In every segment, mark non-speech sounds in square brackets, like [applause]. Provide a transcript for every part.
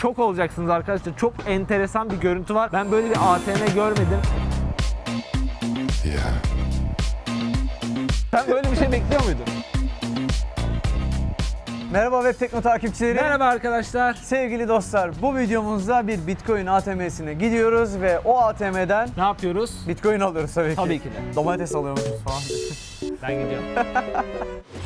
şok olacaksınız arkadaşlar. Çok enteresan bir görüntü var. Ben böyle bir ATM görmedim. Yeah. Sen böyle bir şey bekliyor muydun? Merhaba Web Tekno takipçileri. Merhaba arkadaşlar. Sevgili dostlar, bu videomuzda bir Bitcoin ATM'sine gidiyoruz ve o ATM'den Ne yapıyoruz? Bitcoin alıyoruz tabii ki. Tabii ki de. Domates alıyormuşuz falan. Ben gidiyorum. [laughs]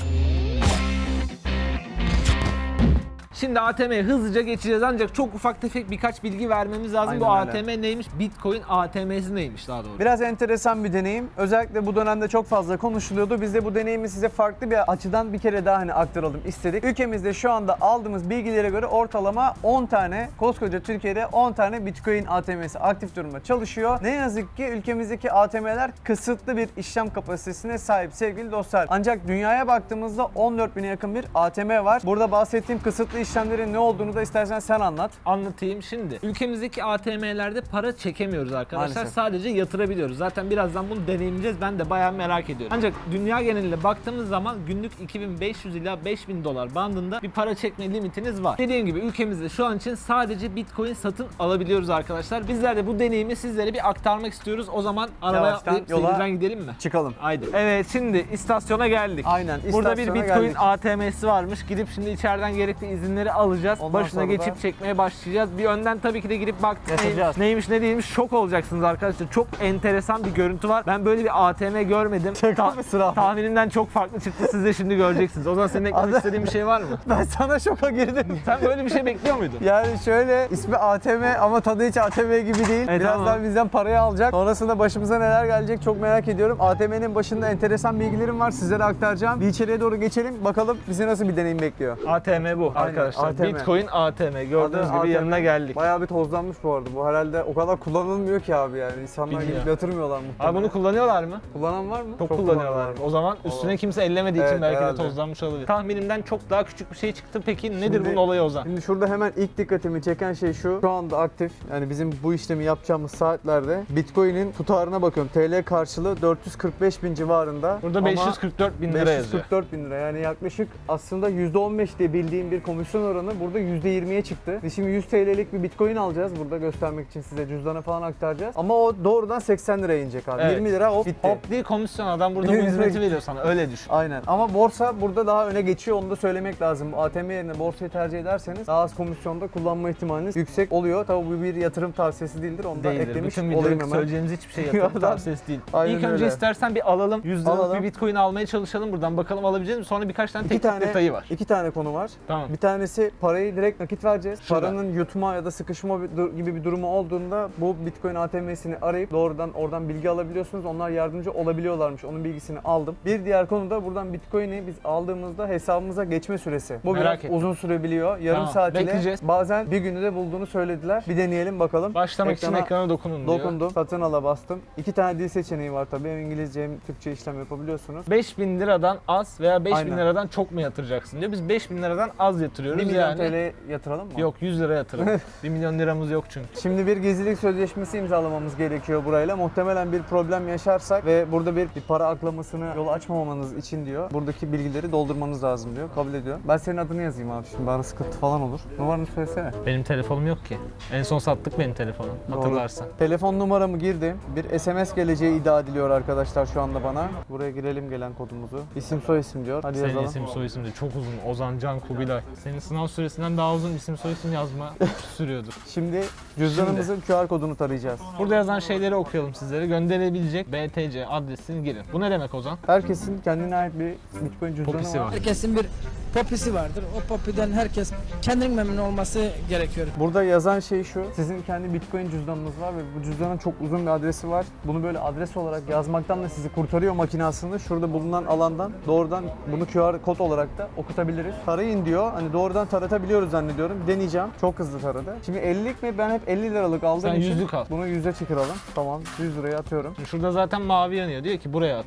Şimdi ATM'ye hızlıca geçeceğiz ancak çok ufak tefek birkaç bilgi vermemiz lazım. Bu Aynen öyle. ATM neymiş? Bitcoin ATM'si neymiş daha doğrusu? Biraz enteresan bir deneyim. Özellikle bu dönemde çok fazla konuşuluyordu. Biz de bu deneyimi size farklı bir açıdan bir kere daha hani aktaralım istedik. Ülkemizde şu anda aldığımız bilgilere göre ortalama 10 tane, koskoca Türkiye'de 10 tane Bitcoin ATM'si aktif durumda çalışıyor. Ne yazık ki ülkemizdeki ATM'ler kısıtlı bir işlem kapasitesine sahip sevgili dostlar. Ancak dünyaya baktığımızda 14 bine yakın bir ATM var. Burada bahsettiğim kısıtlı işlemlerin ne olduğunu da istersen sen anlat. Anlatayım şimdi. Ülkemizdeki ATM'lerde para çekemiyoruz arkadaşlar. Maalesef. Sadece yatırabiliyoruz. Zaten birazdan bunu deneyimleyeceğiz. Ben de bayağı merak ediyorum. Ancak dünya genelinde baktığımız zaman günlük 2500 ila 5000 dolar bandında bir para çekme limitiniz var. Dediğim gibi ülkemizde şu an için sadece Bitcoin satın alabiliyoruz arkadaşlar. Bizler de bu deneyimi sizlere bir aktarmak istiyoruz. O zaman arabaya atlayıp yola- gidelim mi? Çıkalım. Haydi. Evet şimdi istasyona geldik. Aynen, Burada bir istasyona Bitcoin geldik. ATM'si varmış. Gidip şimdi içeriden gerekli izinleri alacağız. Ondan Başına sonra da- geçip çekmeye başlayacağız. Bir önden tabii ki de girip baktık Yaşayacağız. neymiş ne değilmiş şok olacaksınız arkadaşlar. Çok enteresan bir görüntü var. Ben böyle bir ATM görmedim. Şaka abi? Tahminimden çok farklı çıktı. Siz de şimdi göreceksiniz. O zaman senin eklemek istediğin bir şey var mı? [laughs] Ben sana şoka girdim. [laughs] Sen böyle bir şey bekliyor muydun? Yani şöyle ismi ATM ama tadı hiç ATM gibi değil. Evet, Birazdan tamam. bizden parayı alacak. Sonrasında başımıza neler gelecek çok merak ediyorum. ATM'nin başında enteresan bilgilerim var sizlere aktaracağım. Bir içeriye doğru geçelim bakalım bizi nasıl bir deneyim bekliyor. ATM bu arkadaşlar. ATM. Bitcoin ATM. Gördüğünüz Adı gibi ATM. yanına geldik. Bayağı bir tozlanmış bu arada. Bu herhalde o kadar kullanılmıyor ki abi yani. İnsanlar Bilmiyorum. gidip yatırmıyorlar muhtemelen. Abi bunu kullanıyorlar mı? kullanan var mı? Çok, kullanan kullanıyorlar. var. O zaman üstüne kimse ellemediği için Evet, belki herhalde. de tozlanmış olabilir. Tahminimden çok daha küçük bir şey çıktı. Peki nedir Şimdi- bunun olayı Ozan? Şimdi şurada hemen ilk dikkatimi çeken şey şu. Şu anda aktif yani bizim bu işlemi yapacağımız saatlerde Bitcoin'in tutarına bakıyorum. TL karşılığı 445 bin civarında. Burada Ama 544 bin lira yazıyor. 544 bin lira yani yaklaşık aslında %15 diye bildiğim bir komisyon oranı burada %20'ye çıktı. Biz şimdi 100 TL'lik bir bitcoin alacağız burada göstermek için size cüzdana falan aktaracağız. Ama o doğrudan 80 liraya inecek abi. Evet. 20 lira hop bitti. Hop değil komisyon adam burada bu hizmeti veriyor sana öyle düşün. Aynen ama borsa burada daha öne geçiyor onu da söylemek lazım. ATM yerine borsayı tercih ederseniz daha az komisyonda kullanma ihtimaliniz yüksek oluyor. Tabii bu bir yatırım tavsiyesi değildir onu da Değildir. eklemiş Bütün olayım hemen. söyleyeceğimiz hiçbir şey yatırım [laughs] tavsiyesi değil. Aynen İlk önce öyle. istersen bir alalım. 100 liralık bir bitcoin almaya çalışalım buradan. Bakalım alabileceğiz mi? Sonra birkaç tane İki teknik tane, detayı var. iki tane konu var. Tamam. Bir tanesi parayı direkt nakit vereceğiz. Şurada. Paranın yutma ya da sıkışma gibi bir durumu olduğunda bu Bitcoin ATM'sini arayıp doğrudan oradan bilgi alabiliyorsunuz. Onlar yardımcı olabiliyorlarmış. Onun bilgisini aldım. Bir diğer konu da buradan Bitcoin'i biz aldığımızda hesabımıza geçme süresi. Bu Merak biraz ettim. uzun sürebiliyor. Yarım Tamam, saat ile bazen bir günü de bulduğunu söylediler. Bir deneyelim bakalım. Başlamak için Ekrana ekrana dokunun diyor. Dokundum. Satın ala bastım. İki tane dil seçeneği var tabii. Hem İngilizce hem Türkçe işlem yapabiliyorsunuz. 5000 liradan az veya 5000 Aynen. liradan çok mu yatıracaksın diyor. Biz 5000 liradan az yatırıyoruz 1 milyon yani. TL yatıralım mı? Yok 100 lira yatıralım. [laughs] 1 milyon liramız yok çünkü. Şimdi bir gizlilik sözleşmesi imzalamamız gerekiyor burayla. Muhtemelen bir problem yaşarsak ve burada bir, bir para aklamasını yol açmamanız için diyor. Buradaki bilgileri doldurmanız lazım diyor. Kabul ediyor. Ben senin adını yazayım abi şimdi bana sıkıntı falan olur. Numaranı söylesene. Benim telefonum yok ki. En son sattık benim telefonu hatırlarsan. Telefon numaramı girdim. Bir SMS geleceği iddia ediliyor arkadaşlar şu anda bana. Buraya girelim gelen kodumuzu. İsim soy isim diyor. Hadi Senin yazalım. isim soy isim de çok uzun. Ozan Can Kubilay. Senin sınav süresinden daha uzun isim soy isim yazma [laughs] sürüyordur. Şimdi cüzdanımızın QR kodunu tarayacağız. Burada yazan şeyleri okuyalım sizlere. Gönderilebilecek BTC adresini girin. Bu ne demek Ozan? Herkesin kendine ait bir Bitcoin cüzdanı Popisi var. var. Herkesin bir popisi vardır. O popiden herkes kendinin memnun olması gerekiyor. Burada yazan şey şu. Sizin kendi Bitcoin cüzdanınız var ve bu cüzdanın çok uzun bir adresi var. Bunu böyle adres olarak yazmaktan da sizi kurtarıyor makine aslında. Şurada bulunan alandan doğrudan bunu QR kod olarak da okutabiliriz. Tarayın diyor. Hani doğrudan taratabiliyoruz zannediyorum. Deneyeceğim. Çok hızlı taradı. Şimdi 50'lik mi? Ben hep 50 liralık aldığım Sen için yüzlük al. bunu 100'e çıkaralım. Tamam. 100 liraya atıyorum. Şurada zaten mavi yanıyor. Diyor ki buraya at.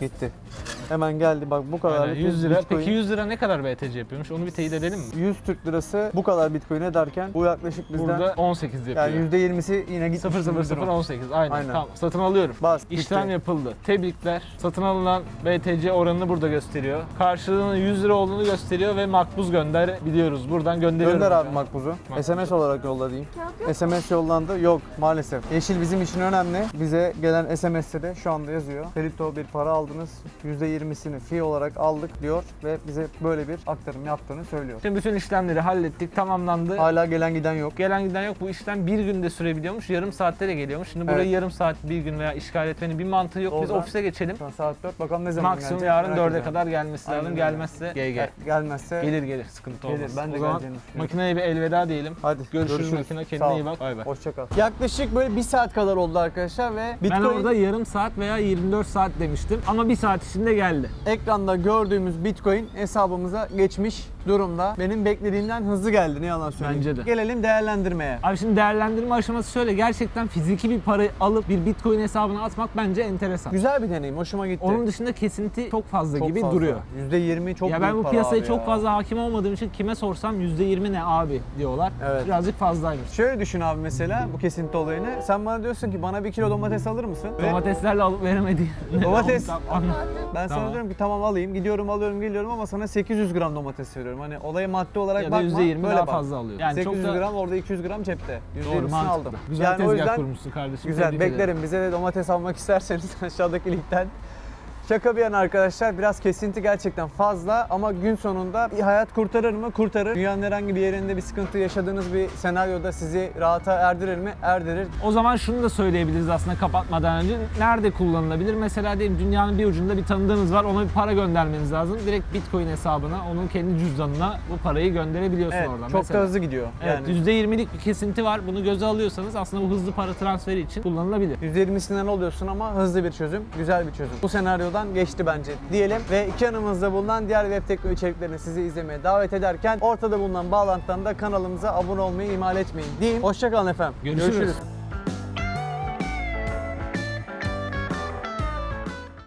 Gitti. Hemen geldi bak bu kadar. Aynen, 100 lira. Peki 100 lira ne kadar BTC yapıyormuş? Onu bir teyit edelim mi? 100 Türk lirası bu kadar Bitcoin ederken bu yaklaşık bizden Burada 18 yapıyor. yani %20'si yine gitmiş. 0 0 bir 0 durum. 18 aynen. Aynen. Tamam satın alıyorum. Bas. İşlem bitti. yapıldı. Tebrikler. Satın alınan BTC oranını burada gösteriyor. Karşılığının 100 lira olduğunu gösteriyor ve makbuz gönder biliyoruz. Buradan gönderiyorum. Gönder abi makbuzu. Makbuzu. SMS olarak yolla diyeyim. SMS yollandı. Yok maalesef. Yeşil bizim için önemli. Bize gelen SMS'te de şu anda yazıyor. Felito bir para aldınız. %20'sini fee olarak aldık diyor ve bize böyle bir aktarım yaptığını söylüyor. Şimdi bütün işlemleri hallettik, tamamlandı. Hala gelen giden yok. Gelen giden yok. Bu işlem bir günde sürebiliyormuş. Yarım saatte de geliyormuş. Şimdi burayı Evet. yarım saat, bir gün veya işgal etmenin bir mantığı yok. Biz Oradan- ofise geçelim. Şu an saat 4. Bakalım ne zaman Maksimum gelecek, yarın merak 4'e ediyorum. kadar gelmesi lazım. Aynen. Gelmezse GG. Gel- Gelmezse Gelir gelir sıkıntı Gelir, olmaz. ben de o zaman makineye bir elveda diyelim. hadi Görüşürüz, makine. Sağ Kendine iyi bak. Bay bay. Hoşça kal. Yaklaşık böyle bir saat kadar oldu arkadaşlar ve Ben Bitcoin orada yarım saat veya 24 saat demiştim ama bir saat içinde geldi. Ekranda gördüğümüz Bitcoin hesabımıza geçmiş durumda. Benim beklediğimden hızlı geldi ne yalan söyleyeyim. Bence de. Gelelim değerlendirmeye. Abi şimdi değerlendirme aşaması şöyle gerçekten fiziki bir parayı alıp bir bitcoin hesabına atmak bence enteresan. Güzel bir deneyim, hoşuma gitti. Onun dışında kesinti çok fazla Çok gibi fazla. duruyor. %20 çok ya ben bu para piyasaya çok ya. fazla hakim olmadığım için kime sorsam %20 ne abi diyorlar. Evet. Birazcık fazlaymış. Şöyle düşün abi mesela bu kesinti olayını. Sen bana diyorsun ki bana bir kilo domates alır mısın? Domateslerle alıp veremediği. [laughs] Domates. Ben sana Tamam. diyorum ki tamam alayım, gidiyorum alıyorum geliyorum ama sana 800 gram domates veriyorum. Hani olaya maddi olarak ya bakma. %20 böyle daha bak. fazla alıyor. Yani 800 çok da gram orada 200 gram cepte. doğru %20'sini mantıklı. aldım. Güzel yani tezgah yüzden kurmuşsun kardeşim. Güzel beklerim. Bize de domates almak [laughs] isterseniz aşağıdaki linkten. Şaka bir yana arkadaşlar biraz kesinti gerçekten fazla ama gün sonunda bir hayat kurtarır mı? Kurtarır. Dünyanın herhangi bir yerinde bir sıkıntı yaşadığınız bir senaryoda sizi rahata erdirir mi? Erdirir. O zaman şunu da söyleyebiliriz aslında kapatmadan önce. Nerede kullanılabilir? Mesela diyelim dünyanın bir ucunda bir tanıdığınız var. Ona bir para göndermeniz lazım. Direkt Bitcoin hesabına, onun kendi cüzdanına bu parayı gönderebiliyorsun Evet, oradan. çok Mesela. da hızlı gidiyor. Evet, Yani %20'lik bir kesinti var. Bunu göze alıyorsanız aslında bu hızlı para transferi için kullanılabilir. %20'sinden oluyorsun ama hızlı bir çözüm, güzel bir çözüm. Bu senaryodan geçti bence diyelim ve iki yanımızda bulunan diğer web teknoloji içeriklerini sizi izlemeye davet ederken ortada bulunan bağlantıdan da kanalımıza abone olmayı ihmal etmeyin diyeyim. Hoşçakalın efendim. Görüşürüz.